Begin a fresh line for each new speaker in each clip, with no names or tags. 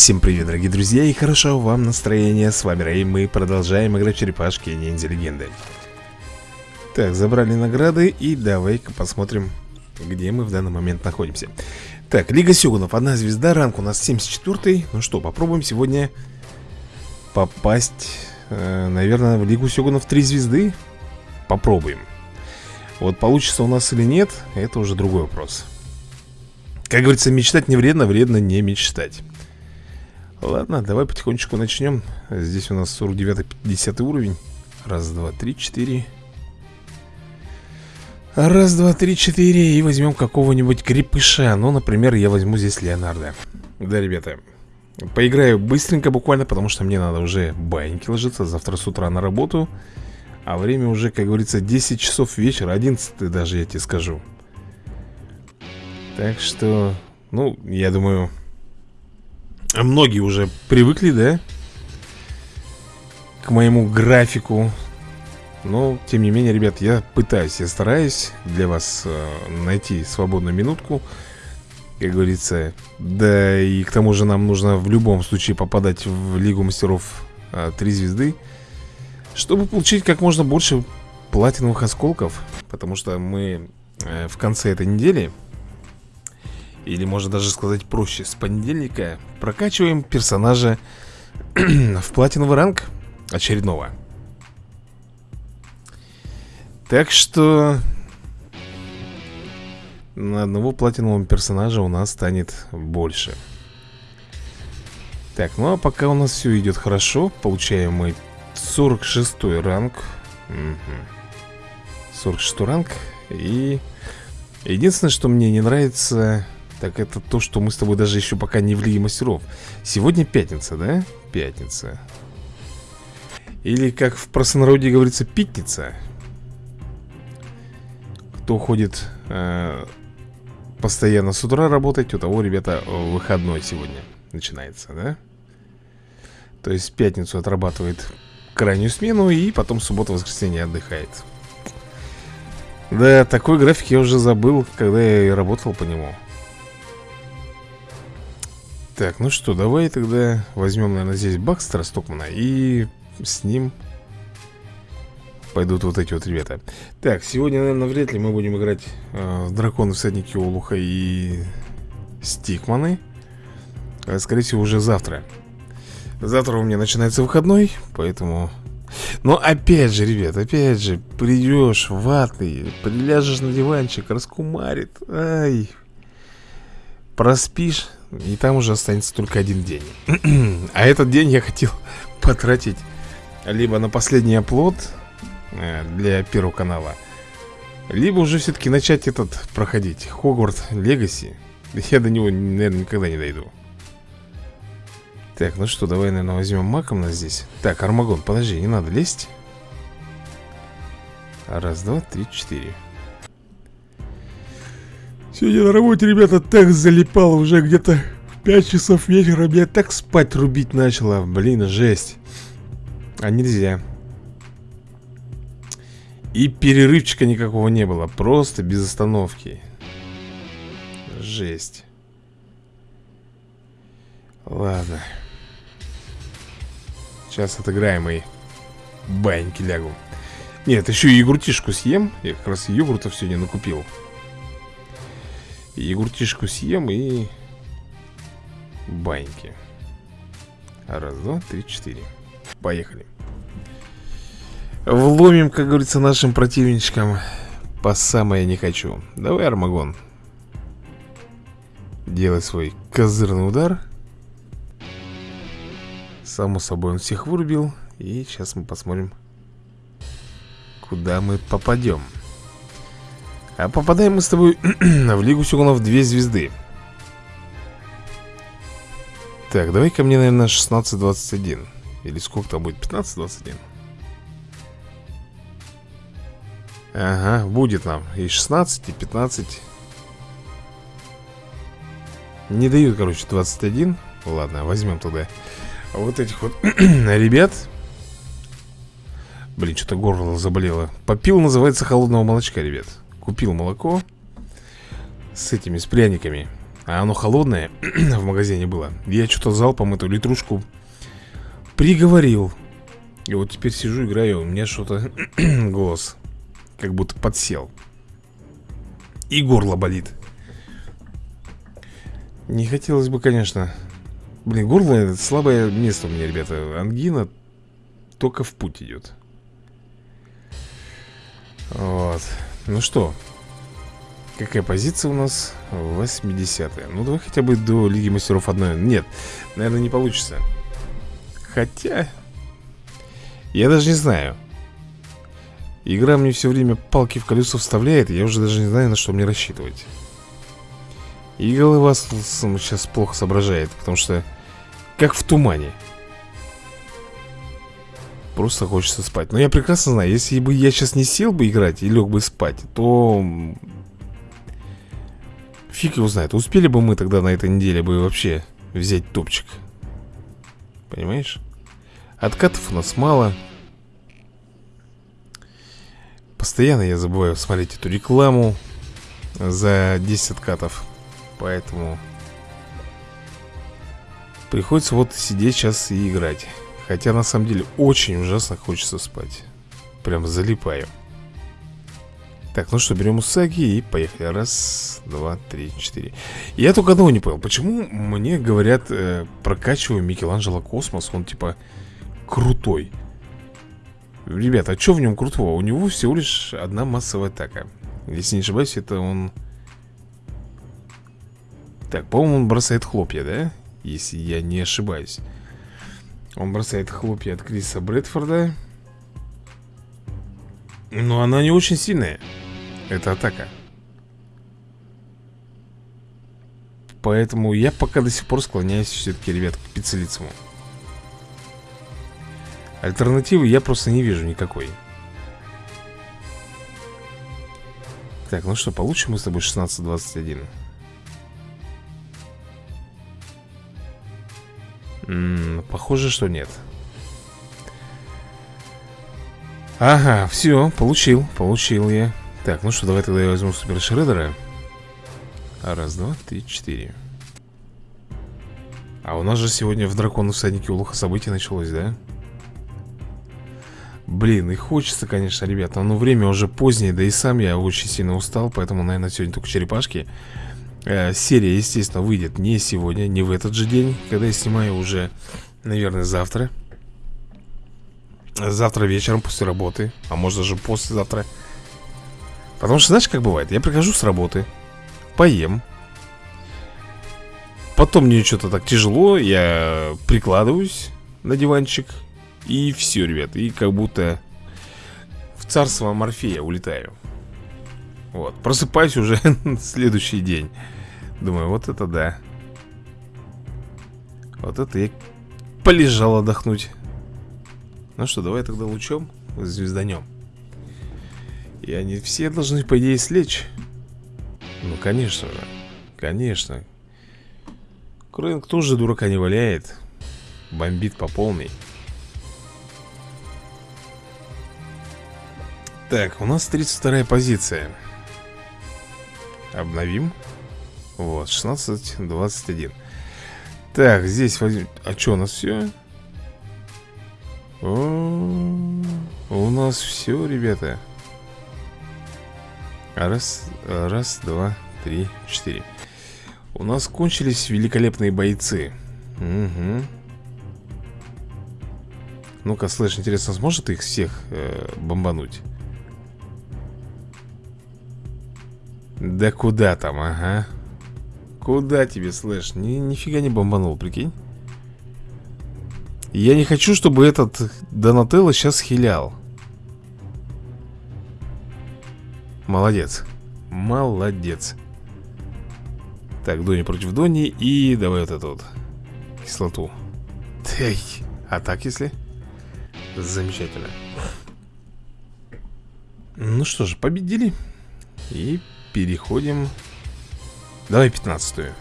Всем привет, дорогие друзья, и хорошо вам настроение. С вами Рэй, мы продолжаем играть в черепашки ниндзя легенды. Так, забрали награды, и давай-ка посмотрим, где мы в данный момент находимся. Так, Лига Сёгунов, одна звезда, ранг у нас 74 Ну что, попробуем сегодня попасть, э, наверное, в Лигу Сёгунов 3 звезды. Попробуем. Вот получится у нас или нет, это уже другой вопрос. Как говорится, мечтать не вредно, вредно не мечтать. Ладно, давай потихонечку начнем. Здесь у нас 49-50 уровень. Раз, два, три, четыре. Раз, два, три, четыре. И возьмем какого-нибудь крепыша. Ну, например, я возьму здесь Леонардо. Да, ребята Поиграю быстренько буквально, потому что мне надо уже баньки ложиться. Завтра с утра на работу. А время уже, как говорится, 10 часов вечера 11 даже, я тебе скажу. Так что, ну, я думаю Многие уже привыкли, да? К моему графику Но, тем не менее, ребят, я пытаюсь, я стараюсь для вас э, найти свободную минутку Как говорится Да и к тому же нам нужно в любом случае попадать в Лигу Мастеров э, 3 звезды Чтобы получить как можно больше платиновых осколков Потому что мы э, в конце этой недели или можно даже сказать проще. С понедельника прокачиваем персонажа В платиновый ранг очередного. Так что На одного платинового персонажа у нас станет больше. Так, ну а пока у нас все идет хорошо Получаем мы 46 ранг. Угу. 46 ранг. И единственное, что мне не нравится так это то, что мы с тобой даже еще пока не в Лиге Мастеров. Сегодня пятница, да? Пятница. Или, как в простонародье говорится, питница Кто ходит э, постоянно с утра работать У того, ребята, выходной сегодня начинается, да? То есть пятницу отрабатывает крайнюю смену И потом субботу-воскресенье отдыхает. Да, такой график я уже забыл, когда я работал по нему так, ну что, давай тогда возьмем, наверное, здесь Бакстера Стокмана И с ним пойдут вот эти вот ребята. Так, сегодня, наверное, вряд ли мы будем играть э, Драконы, Всадники Олуха и Стикманы. А, Скорее всего, уже завтра. Завтра у меня начинается выходной, поэтому... Но опять же, ребят, опять же, придешь ватный, приляжешь на диванчик, раскумарит, ай, проспишь, и там уже останется только один день. А этот день я хотел потратить Либо на последний оплот э, Для первого канала Либо уже все-таки начать этот проходить Хогварт Легаси. Я до него, наверное, никогда не дойду. Так, ну что, давай, наверное, возьмем маком нас здесь. Так, Армагон, подожди, не надо лезть. Раз, два, три, четыре Сегодня на работе, ребята, так залипало уже где-то в 5 часов вечера. Меня так спать рубить начало. Блин, жесть. А нельзя. И перерывчика никакого не было. Просто без остановки. Жесть. Ладно. Сейчас отыграем и баньки лягу. Нет, еще и йогуртишку съем. Я как раз йогуртов сегодня накупил. Егуртишку съем и... Баньки. Раз, два, три, четыре. Поехали. Вломим, как говорится, нашим противничкам по самое не хочу. Давай, Армагон. Делай свой козырный удар. Само собой он всех вырубил. И сейчас мы посмотрим, куда мы попадем. А попадаем мы с тобой в Лигу Сёгунов 2 звезды. Так, давай ко мне, наверное, 16-21 Или сколько там будет? 15-21 Ага, будет нам. И 16, и 15 Не дают, короче, 21 Ладно, возьмем туда Вот этих вот ребят. Блин, что-то горло заболело. Попил, называется, холодного молочка, ребят Купил молоко С этими, с пряниками. А оно холодное в магазине было. Я что-то залпом эту литрушку приговорил. И вот теперь сижу, играю У меня что-то голос Как будто подсел. И горло болит. Не хотелось бы, конечно. Блин, горло это слабое место у меня, ребята. Ангина только в путь идет. Вот Ну что Какая позиция у нас? 80 -я. Ну, давай хотя бы до Лиги Мастеров одной. Нет, наверное, не получится. Хотя Я даже не знаю. Игра мне все время палки в колесо вставляет Я уже даже не знаю, на что мне рассчитывать. И голова сейчас плохо соображает Потому что Как в тумане Просто хочется спать. Но я прекрасно знаю, если бы я сейчас не сел бы играть И лег бы спать То Фиг его знает, успели бы мы тогда на этой неделе бы вообще взять топчик? Понимаешь? Откатов у нас мало. Постоянно я забываю смотреть эту рекламу За 10 откатов. Поэтому Приходится вот сидеть сейчас и играть Хотя на самом деле очень ужасно хочется спать. Прям залипаю так, ну что, берем Усаги и поехали. Раз, два, три, четыре. Я только одного не понял. Почему мне говорят, э, прокачиваю Микеланджело Космос? Он типа крутой. Ребята, а что в нем крутого? У него всего лишь одна массовая атака. Если не ошибаюсь, это он... Так, по-моему, он бросает хлопья, да? Если я не ошибаюсь Он бросает хлопья от Криса Брэдфорда. Но она не очень сильная. Это атака. Поэтому я пока до сих пор склоняюсь все-таки, ребят, к пиццелицему. Альтернативы я просто не вижу никакой. Так, ну что, получим мы с тобой 16-21 Похоже, что нет. Ага, все, получил, получил я. Так, ну что, давай тогда я возьму супер шредера. Раз, два, три, четыре. А у нас же сегодня в дракону всаднике улуха событий началось, да? Блин, и хочется, конечно, ребята Но время уже позднее, да и сам я очень сильно устал Поэтому, наверное, сегодня только черепашки э, Серия, естественно, выйдет не сегодня, не в этот же день Когда я снимаю уже, наверное, завтра. Завтра вечером после работы А может даже послезавтра. Потому что знаешь как бывает? Я прихожу с работы Поем. Потом мне что-то так тяжело Я прикладываюсь на диванчик И все, ребят И как будто в царство Морфея улетаю Вот, просыпаюсь уже следующий день. Думаю, вот это да. Вот это я полежал отдохнуть. Ну что, давай тогда лучом звезданем. И они все должны, по идее, слечь. Ну, конечно же Конечно. Крэнк тоже дурака не валяет? Бомбит по полной. Так, у нас 32 позиция Обновим Вот, 16-21 Так, здесь возьмем А что у нас все? О, у нас все, ребята. Раз, раз, два, три, четыре. У нас кончились великолепные бойцы. Угу. Ну-ка, слышь, интересно, сможет их всех э, бомбануть? Да куда там, ага. Куда тебе, слышь? Ни, нифига не бомбанул, прикинь. Я не хочу, чтобы этот Донателло сейчас хилял Молодец Молодец Так, Дони против Дони И давай вот эту вот Кислоту Эй, а так если? Замечательно Ну что же, победили И переходим. Давай пятнадцатую.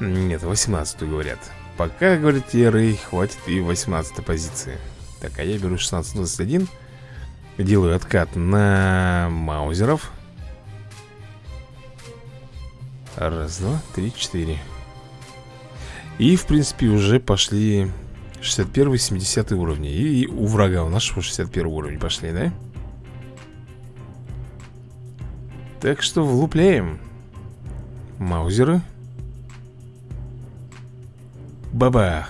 Нет, восемнадцатую говорят. Пока, говорит Рэй, хватит и 18 позиции. Так, а я беру 16-21 Делаю откат на маузеров. Раз, два, три, четыре. И, в принципе, уже пошли 61 70 уровни. И у врага у нашего 61 уровень пошли, да? Так что влупляем. Маузеры. Бабах.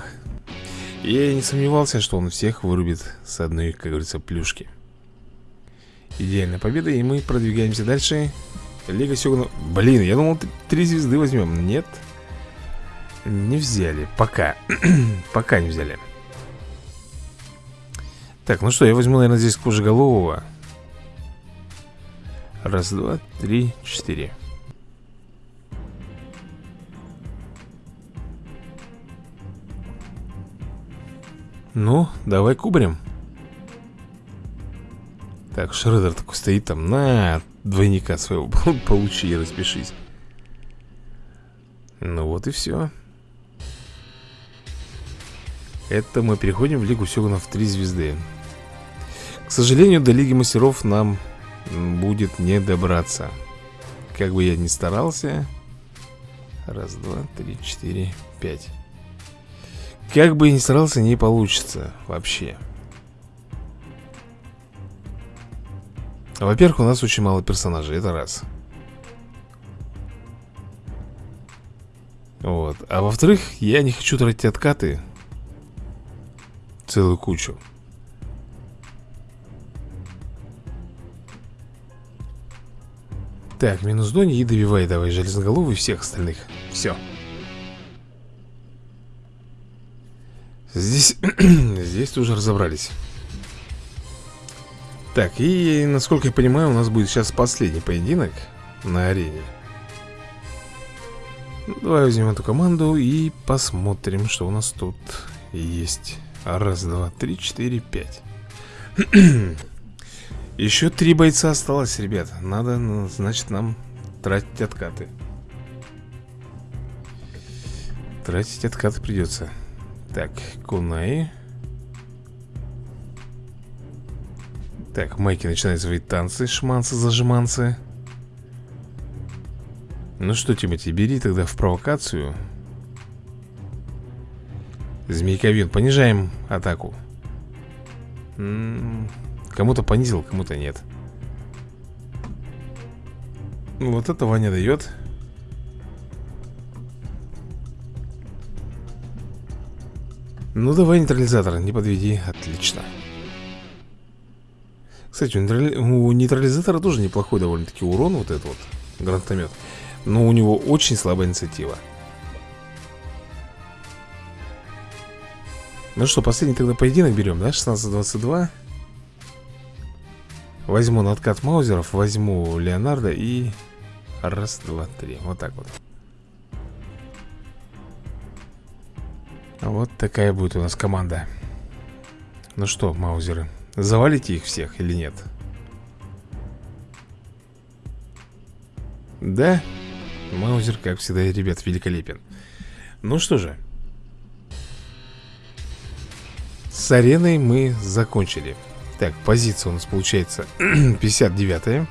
Я не сомневался, что он всех вырубит с одной, как говорится, плюшки. Идеальная победа, и мы продвигаемся дальше. Лига Сёгуна... Блин, я думал, три звезды возьмем Нет. Не взяли, пока. Пока не взяли. Так, ну что, я возьму, наверное, здесь кожеголового Раз, два, три, четыре. Ну, давай кубрем Так, Шредер такой стоит там На, двойника своего получи и распишись. Ну вот и все Это мы переходим в Лигу Сёгунов 3 звезды. К сожалению, до Лиги Мастеров нам будет не добраться. Как бы я ни старался. Раз, два, три, четыре, пять. Как бы ни старался, не получится вообще. Во-первых, у нас очень мало персонажей, это раз. Вот, а во-вторых, я не хочу тратить откаты. Целую кучу Так, минус Дони и добивай давай железноголовый всех остальных. Все Здесь, здесь уже разобрались. Так, и насколько я понимаю, у нас будет сейчас последний поединок на арене. Давай возьмем эту команду и посмотрим, что у нас тут есть. Раз, два, три, четыре, пять Еще три бойца осталось, ребят Надо, ну, значит, нам тратить откаты. Тратить откаты придется так, Кунай. Так, Майки начинает свои танцы, шманцы, зажиманцы. Ну что, Тимати, бери тогда в провокацию. Змейковин, понижаем атаку Кому-то понизил, кому-то нет. Вот это Ваня дает. Ну давай нейтрализатор, не подведи, отлично. Кстати, у, нейтрали... у нейтрализатора тоже неплохой довольно-таки урон Вот этот вот гранатомет. Но у него очень слабая инициатива. Ну что, последний тогда поединок берем, да? 16-22 Возьму на откат маузеров Возьму Леонардо и... Раз, два, три. Вот так вот. Вот такая будет у нас команда. Ну что, маузеры Завалите их всех или нет? Да? Маузер, как всегда, ребят, великолепен. Ну что же. С ареной мы закончили Так, позиция у нас получается 59-я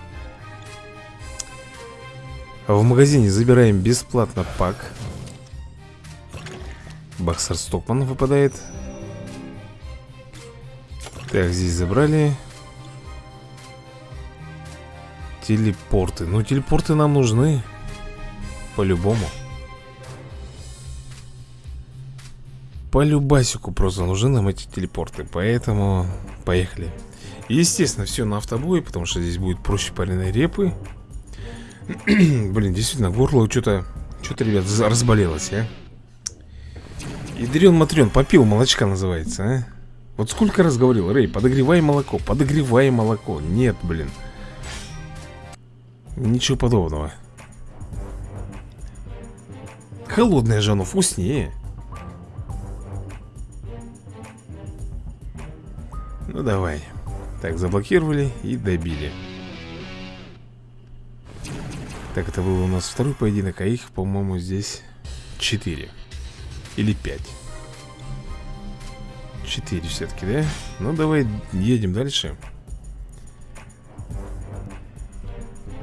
В магазине забираем бесплатно пак. Боксер Стокман выпадает. Так, здесь забрали. Телепорты. Ну, телепорты нам нужны. По-любому По любасику просто нужны нам эти телепорты Поэтому поехали. Естественно, все на автобое Потому что здесь будет проще пареной репы. Блин, действительно, горло что-то Что-то, ребят, разболелось, а. Ядрен Матрен, попил молочка называется, а? Вот сколько раз говорил, Рэй, подогревай молоко, подогревай молоко Нет, блин. Ничего подобного. Холодное же оно вкуснее Ну давай Так, заблокировали и добили Так, это был у нас второй поединок А их, по-моему, здесь четыре или 5 4 все-таки, да? Ну, давай едем дальше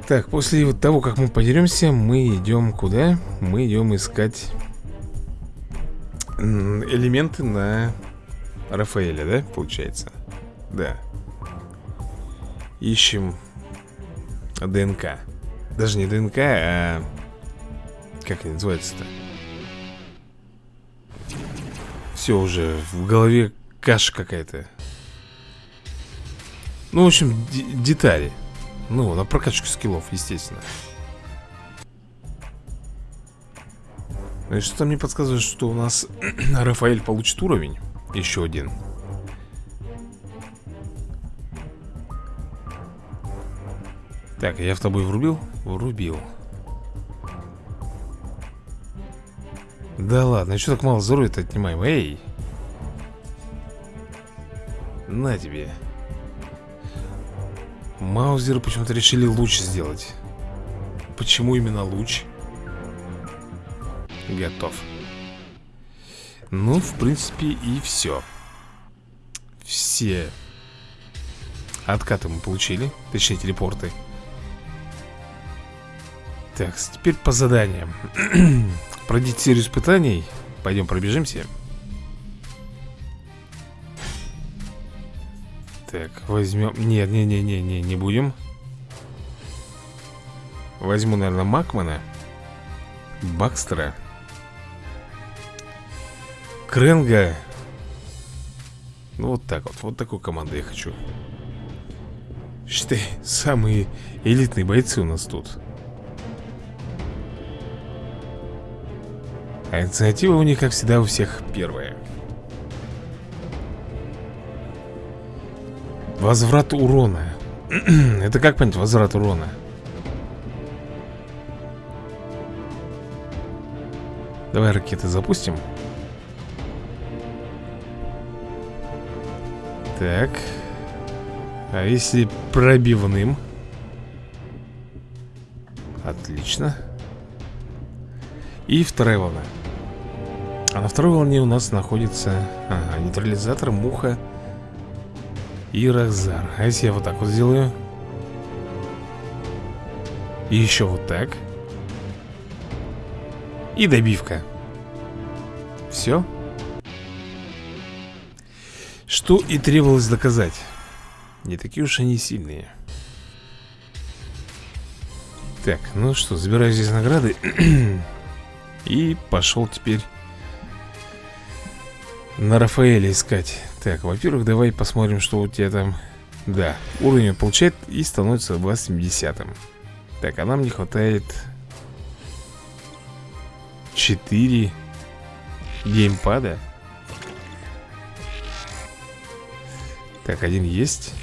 Так, после вот того, как мы подеремся Мы идем куда? Мы идем искать Элементы на Рафаэля, да, получается? Да. Ищем ДНК. Даже не ДНК, а Как они называются-то? Все уже в голове каша какая-то. Ну, в общем, детали. Ну, на прокачку скиллов, естественно. Ну и что-то мне подсказывает, что у нас Рафаэль получит уровень. Еще один Так, я в тобой врубил? Врубил Да ладно, что так мало здоровья-то отнимаем? Эй! На тебе Маузеры почему-то решили луч сделать Почему именно луч? Готов Ну, в принципе, и все Все Откаты мы получили Точнее, телепорты так, теперь по заданиям. Пройдите серию испытаний. Пойдем пробежимся. Так, возьмем... Нет, не, не, не, не, не будем. Возьму, наверное, Макмана. Бакстера. Кренга. Ну, вот так вот, вот такую команду я хочу. Считай, самые элитные бойцы у нас тут А инициатива у них, как всегда, у всех первая. Возврат урона. Это как понять возврат урона? Давай ракеты запустим. Так. А если пробивным? Отлично. И вторая волна а на второй волне у нас находится ага, нейтрализатор, муха и Рахзар. А если я вот так вот сделаю? И еще вот так. И добивка. Все. Что и требовалось доказать. Не такие уж они сильные. Так, ну что, забираю здесь награды. И пошел теперь на Рафаэля искать. Так, во-первых, давай посмотрим, что у тебя там. Да, уровень получает и становится 270 Так, а нам не хватает 4 геймпада. Так, один есть.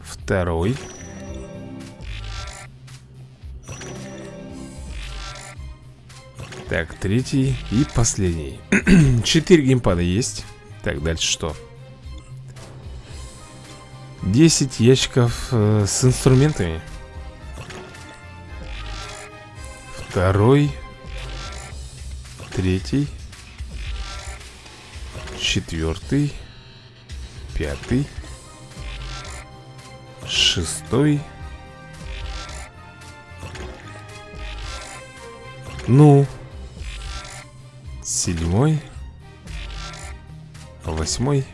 Второй Так, третий и последний. Четыре геймпада есть. Так, дальше что? 10 ящиков э, с инструментами. Второй. Третий. Четвертый. Пятый. Шестой. Ну Седьмой Восьмой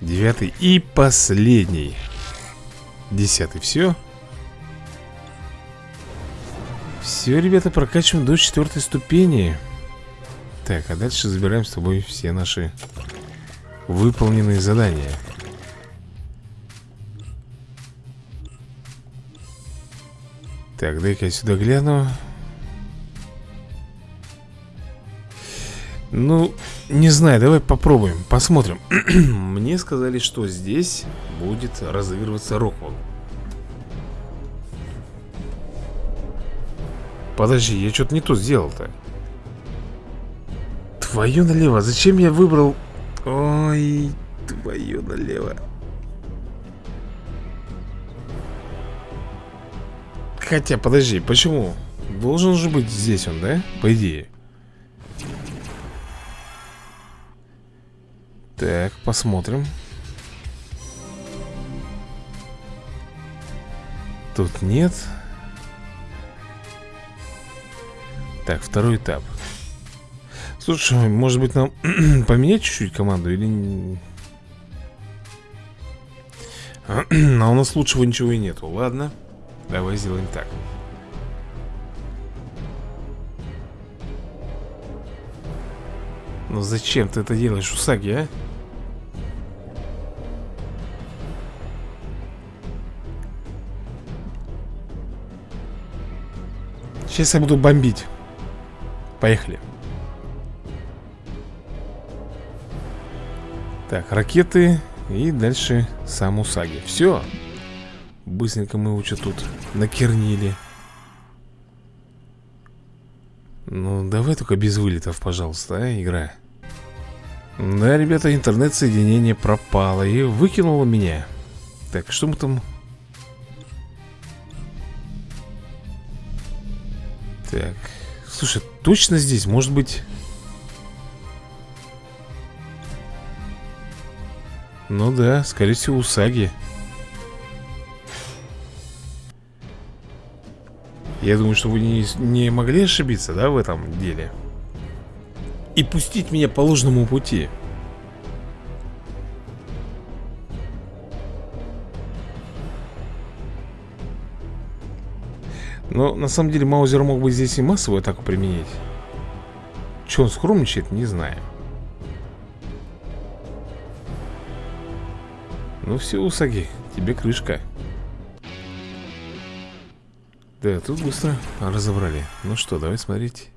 Девятый и последний. Десятый, все Все, ребята, прокачиваем до четвертой ступени. Так, а дальше забираем с тобой все наши Выполненные задания. Так, дай-ка я сюда гляну Ну, не знаю, давай попробуем, посмотрим. Мне сказали, что здесь будет разыгрываться Роквелл. Подожди, я что-то не то сделал-то. Твое налево, зачем я выбрал? Ой, твое налево. Хотя, подожди, почему? Должен же быть здесь он, да? По идее Так, посмотрим. Тут нет. Так, второй этап. Слушай, может быть нам поменять чуть-чуть команду или... А у нас лучшего ничего и нету, ладно Давай сделаем так. Ну зачем ты это делаешь, Усаги, а? Сейчас я буду бомбить. Поехали. Так, ракеты И дальше сам Усаги. Все Быстренько мы его что тут накернили Ну, давай только без вылетов, пожалуйста, а, игра? Да, ребята, интернет-соединение пропало И выкинуло меня. Так, что мы там Так, слушай, точно здесь, может быть. Ну да, скорее всего, Усаги Я думаю, что вы не, не могли ошибиться, да, в этом деле? И пустить меня по ложному пути Но на самом деле Маузер мог бы здесь и массовую атаку применить. Че он скромничает, не знаю. Ну все, Усаги, тебе крышка. Да, тут быстро разобрали. Ну что, давай смотреть.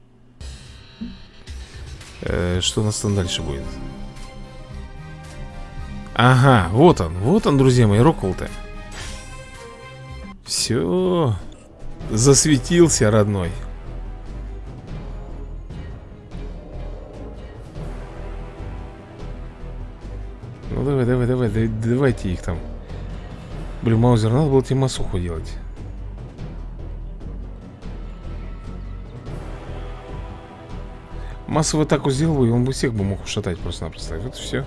Э, Что у нас там дальше будет? Ага, вот он, вот он, друзья мои, Роквелл-то Все Засветился, родной. Ну давай, давай, давай, давай давайте их там. Блин, Маузер, надо было тебе масуху делать Массовую атаку сделал бы, и он бы всех бы мог ушатать просто-напросто. Вот все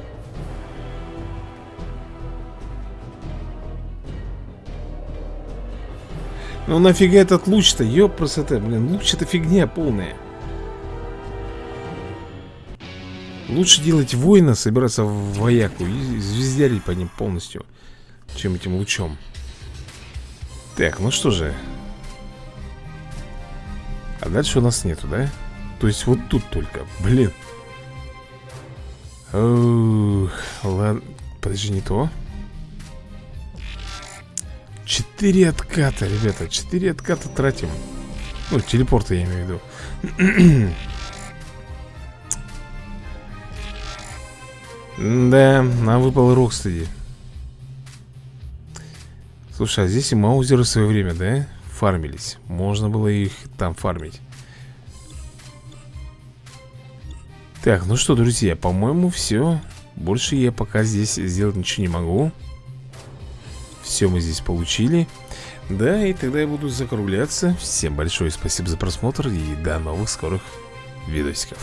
Ну нафига этот луч-то? Ёпрст блин, луч это фигня полная. Лучше делать воина, собираться в вояку и звездярить по ним полностью, чем этим лучом. Так, ну что же. А дальше у нас нету, да? То есть вот тут только, блин. Ох, ладно, подожди, не то. Четыре отката, ребята Четыре отката тратим. Ну, телепорты я имею в виду. Да, нам выпал Рокстеди Слушай, а здесь и маузеры в свое время, да? Фармились? Можно было их там фармить. Так, ну что, друзья, по-моему, все Больше я пока здесь сделать ничего не могу все мы здесь получили. Да, и тогда я буду закругляться. Всем большое спасибо за просмотр И до новых скорых видосиков